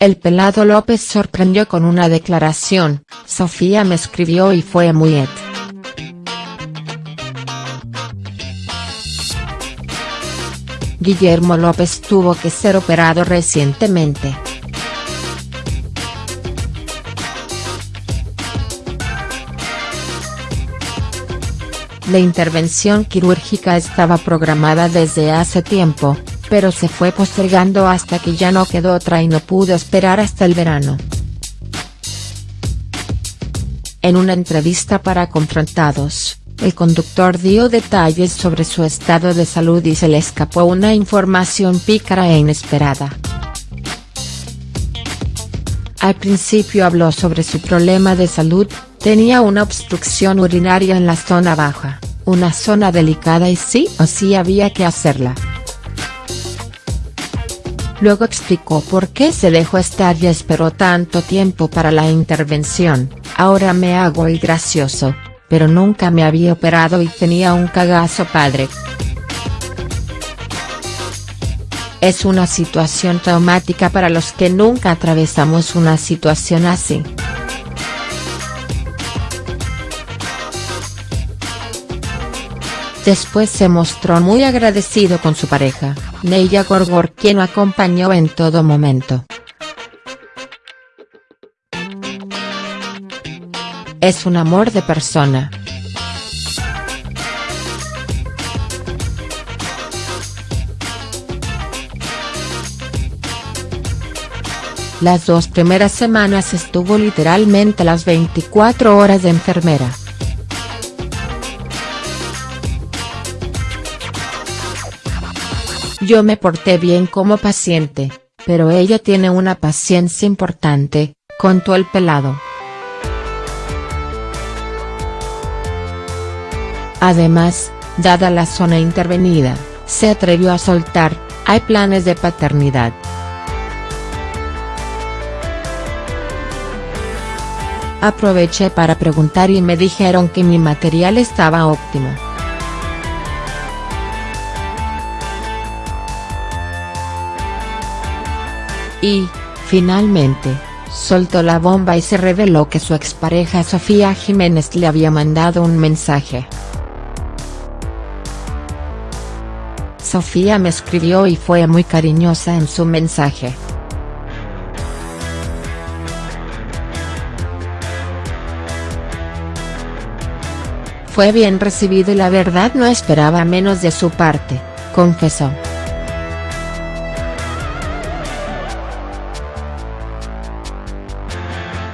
el pelado López sorprendió con una declaración, Sofía me escribió y fue muy et. Guillermo López tuvo que ser operado recientemente. La intervención quirúrgica estaba programada desde hace tiempo, pero se fue postergando hasta que ya no quedó otra y no pudo esperar hasta el verano. En una entrevista para Confrontados, el conductor dio detalles sobre su estado de salud y se le escapó una información pícara e inesperada. Al principio habló sobre su problema de salud, tenía una obstrucción urinaria en la zona baja, una zona delicada y sí o sí había que hacerla. Luego explicó por qué se dejó estar y esperó tanto tiempo para la intervención, ahora me hago el gracioso, pero nunca me había operado y tenía un cagazo padre. Es una situación traumática para los que nunca atravesamos una situación así. Después se mostró muy agradecido con su pareja, Neya Gorgor quien lo acompañó en todo momento. Es un amor de persona. Las dos primeras semanas estuvo literalmente las 24 horas de enfermera. Yo me porté bien como paciente, pero ella tiene una paciencia importante, contó el pelado. Además, dada la zona intervenida, se atrevió a soltar, hay planes de paternidad. Aproveché para preguntar y me dijeron que mi material estaba óptimo. Y, finalmente, soltó la bomba y se reveló que su expareja Sofía Jiménez le había mandado un mensaje. Sofía me escribió y fue muy cariñosa en su mensaje. Fue bien recibido y la verdad no esperaba menos de su parte, confesó.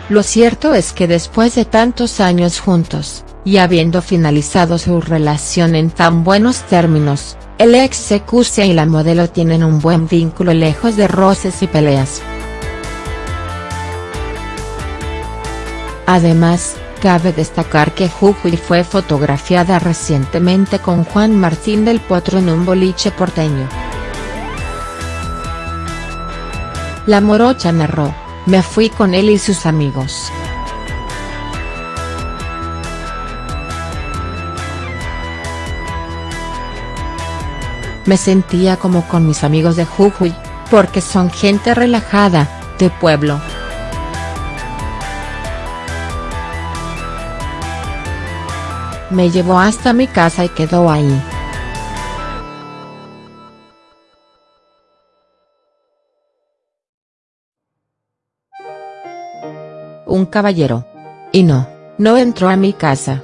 Lo cierto es que después de tantos años juntos, y habiendo finalizado su relación en tan buenos términos, el ex Secusia y la modelo tienen un buen vínculo lejos de roces y peleas. Además, cabe destacar que Jujuy fue fotografiada recientemente con Juan Martín del Potro en un boliche porteño. La morocha narró me fui con él y sus amigos. Me sentía como con mis amigos de Jujuy, porque son gente relajada, de pueblo. Me llevó hasta mi casa y quedó ahí. Un caballero. Y no, no entró a mi casa.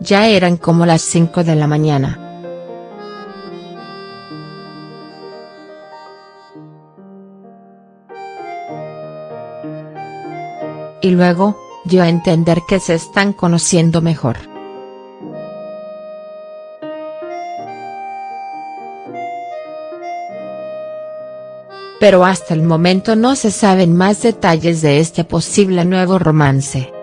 Ya eran como las 5 de la mañana. Y luego, yo a entender que se están conociendo mejor. Pero hasta el momento no se saben más detalles de este posible nuevo romance.